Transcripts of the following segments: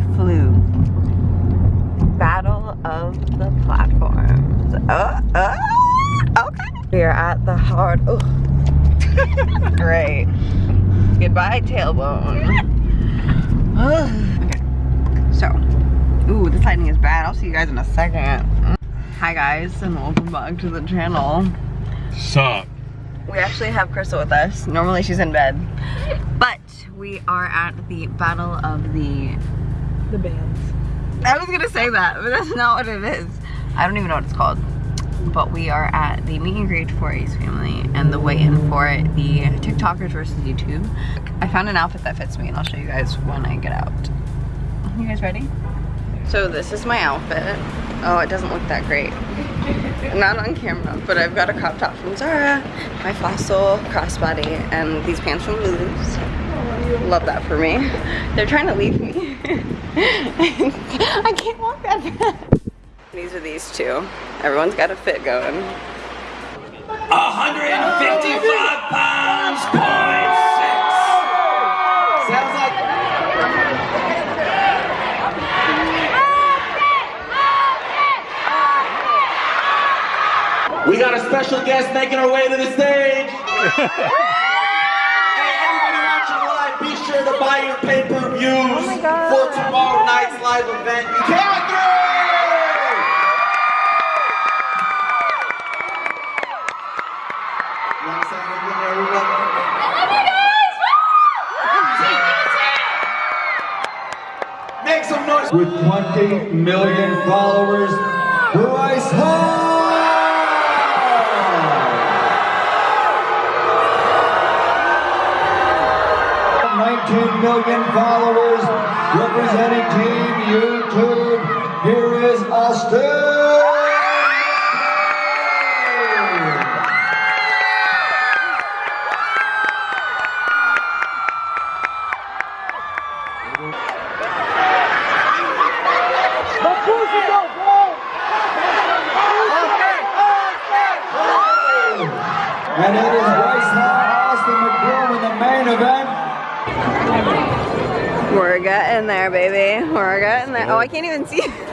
we flew. Battle of the platforms. Uh, uh, okay. We are at the hard. Oh. Great. Goodbye, tailbone. okay. So, ooh, this lighting is bad. I'll see you guys in a second. Hi guys, and welcome back to the channel. Sup? We actually have Crystal with us. Normally she's in bed. But we are at the Battle of the... The bands. I was gonna say that, but that's not what it is. I don't even know what it's called. But we are at the meet and greet for Ace Family and the weigh-in for the TikTokers versus YouTube. I found an outfit that fits me and I'll show you guys when I get out. You guys ready? So this is my outfit. Oh, it doesn't look that great. Not on camera, but I've got a crop top from Zara, my Fossil crossbody, and these pants from Lulu's. Love that for me. They're trying to leave me. I can't walk that fast. These are these two. Everyone's got a fit going. 155 pounds, point six. Sounds like. We got a special guest making her way to the stage. sure to buy your pay-per-views oh for tomorrow night's live event. Count! You wanna say anything there, everyone? Make some noise. with 20 million followers, Bryce Hall! Million followers representing Team YouTube. Here is Austin! And it is Bryce Austin McBroom in the main event. We're getting there, baby. We're getting there. Oh, I can't even see.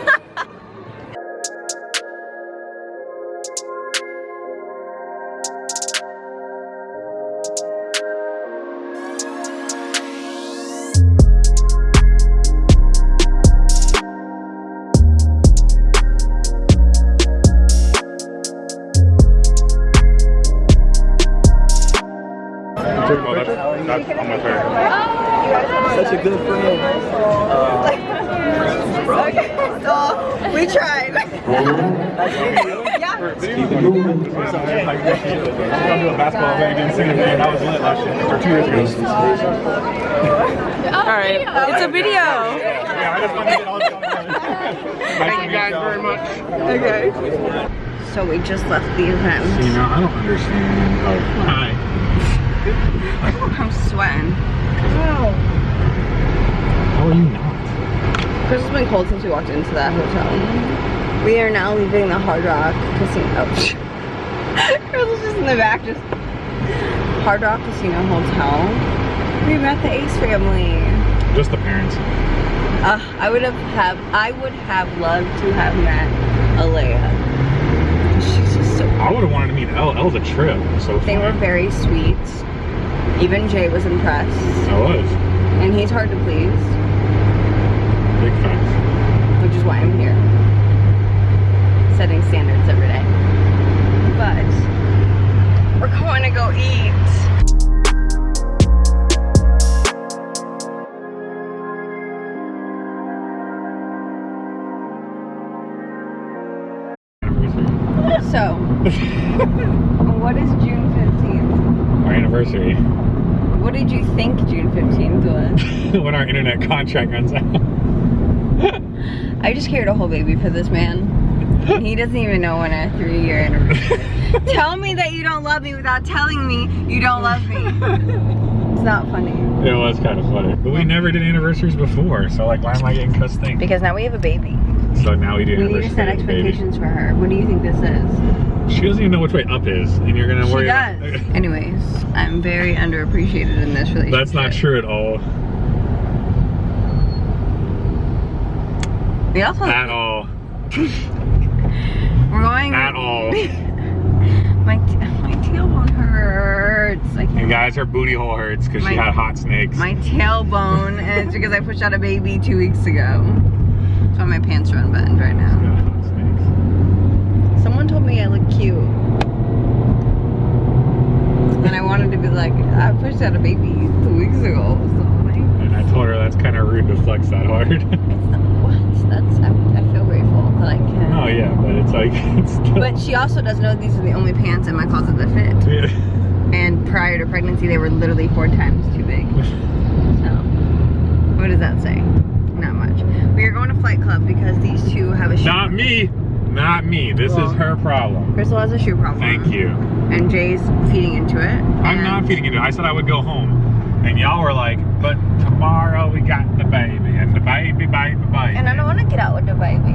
That's, that's. Such a good friend. okay, so we tried. yeah. Like, I'm gonna do a basketball event against Senior I was lit last year, or two years ago. All right, it's a video. Yeah, I just wanted to get all Thank you guys very much. Okay. So we just left the event. You know, I don't understand. Oh, hi. I'm sweating. How are you not? Chris has been cold since we walked into that hotel. We are now leaving the Hard Rock Casino. Chris is just in the back, just Hard Rock Casino Hotel. We met the Ace family. Just the parents. Uh, I would have have I would have loved to have met Alaïa. She's just so I would have wanted to meet Elle. Elle's a trip. So They were very sweet. Even Jay was impressed. I was. And he's hard to please, Big facts. which is why I'm here. 15th when our internet contract runs out. I just carried a whole baby for this man. And he doesn't even know when our three year anniversary. Tell me that you don't love me without telling me you don't love me. It's not funny. It was kind of funny. But we never did anniversaries before, so like why am I getting cussed thing? Because now we have a baby. So now we do We need to set with the baby. expectations for her. What do you think this is? She doesn't even know which way up is, and you're gonna She worry. does. Anyways, I'm very underappreciated in this relationship. That's not true at all. We also At all. we're going. At all. My t- my tailbone hurts. I And can't. guys, her booty hole hurts because she had hot snakes. My tailbone, and it's because I pushed out a baby two weeks ago. That's why my pants are unbuttoned right now. Yeah, hot snakes. Someone told me I look cute. And I wanted to be like, I pushed out a baby two weeks ago. So And I told her that's kind of rude to flex that hard. it's not, what? That's, I'm, I feel grateful that I can. oh yeah, but it's like it's still. But she also does know these are the only pants in my closet that fit. Yeah. And prior to pregnancy, they were literally four times too big. So, what does that say? Not much. We are going to Flight Club because these two have a shoe. Not me. Not me. This Well- is her problem. Crystal has a shoe problem. Thank you. And Jay's feeding into it. I'm not feeding into it. I said I would go home. And y'all were like, but tomorrow we got the baby. And the baby, baby, baby. And I don't want to get out with the baby.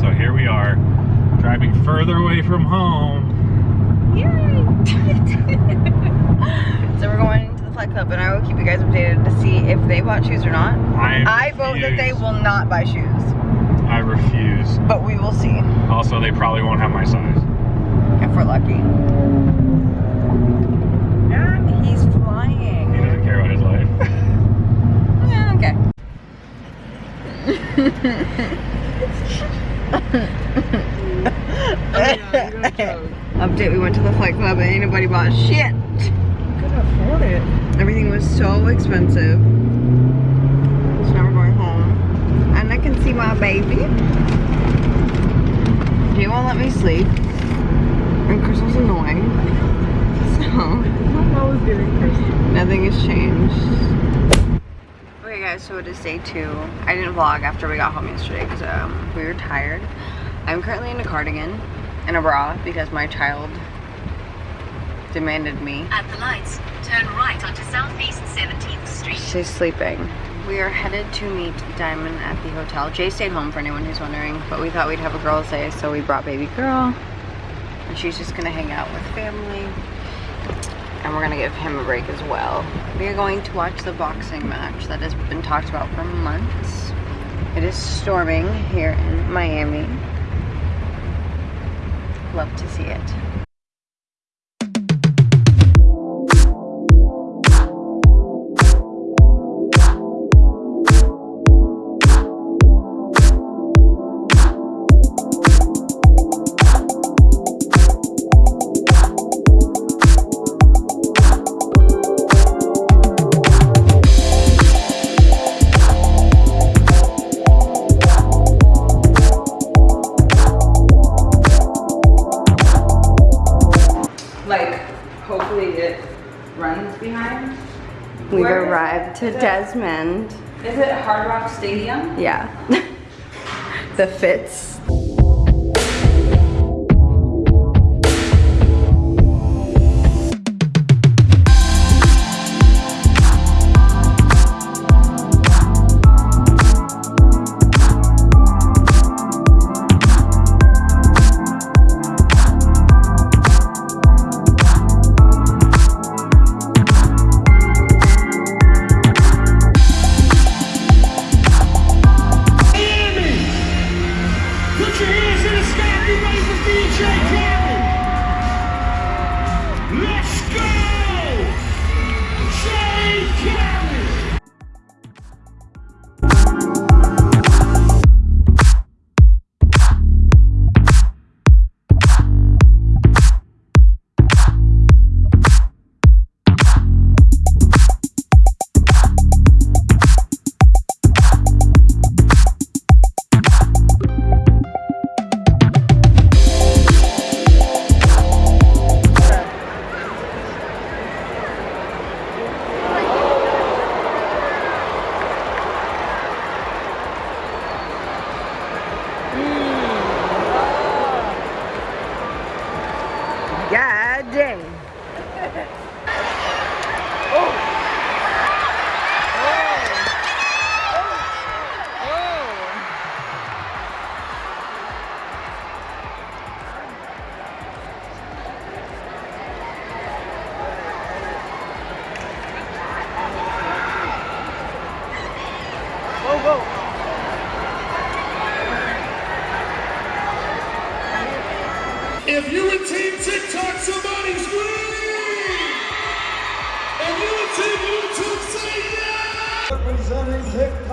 So here we are, driving further away from home. Yay! so we're going to the Flight Club, and I will keep you guys updated to see if they bought shoes or not. I, I vote that they will not buy shoes, I refuse. but we will see Also, they probably won't have my size. if we're lucky. He's flying. He doesn't care about his life. Yeah, okay. Update, we went to the Flight Club and ain't nobody bought shit. Afford it. Everything was so expensive. So now we're going home. And I can see my baby. He won't let me sleep. And Crystal's annoying. So, nothing has changed. Okay guys, so it is day two. I didn't vlog after we got home yesterday because um, we were tired. I'm currently in a cardigan and a bra because my child demanded me. At the lights, turn right onto Southeast 17th Street. She's sleeping. We are headed to meet Diamond at the hotel. Jay stayed home for anyone who's wondering, but we thought we'd have a girls' day, so we brought baby girl. And she's just gonna hang out with family. And we're gonna give him a break as well. We are going to watch the boxing match that has been talked about for months. It is storming here in Miami. Love to see it. Like hopefully it runs behind. We've Where- arrived to Desmond. Is it Hard Rock Stadium? Yeah. the fits.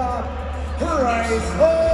TikTok,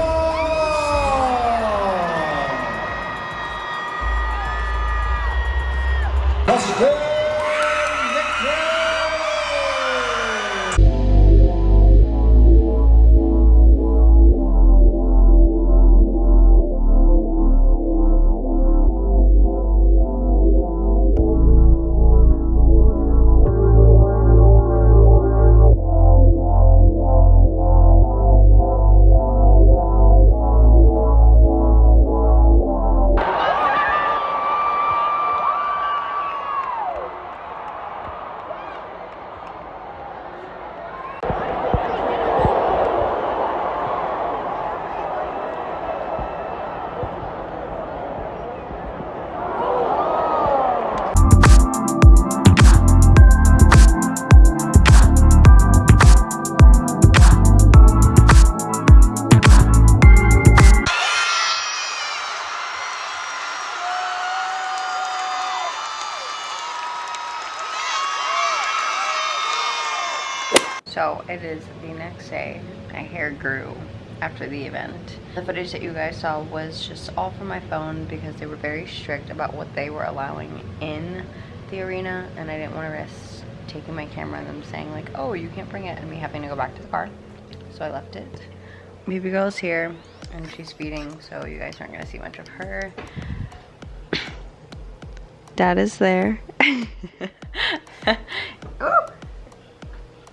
So it is the next day. My hair grew after the event. The footage that you guys saw was just all from my phone because they were very strict about what they were allowing in the arena and I didn't want to risk taking my camera and them saying like, oh, you can't bring it and me having to go back to the car. So I left it. Baby girl's here and she's feeding so you guys aren't going to see much of her. Dad is there.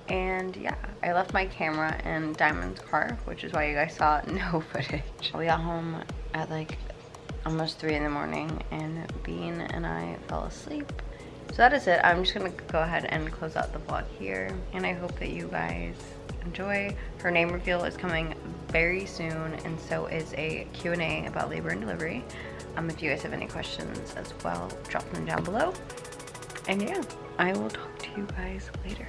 And yeah, I left my camera in Diamond's car, which is why you guys saw no footage. We got home at like almost three in the morning and Bean and I fell asleep. So that is it. I'm just gonna go ahead and close out the vlog here. And I hope that you guys enjoy. Her name reveal is coming very soon and so is a Q&A about labor and delivery. Um, if you guys have any questions as well, drop them down below. And yeah, I will talk to you guys later.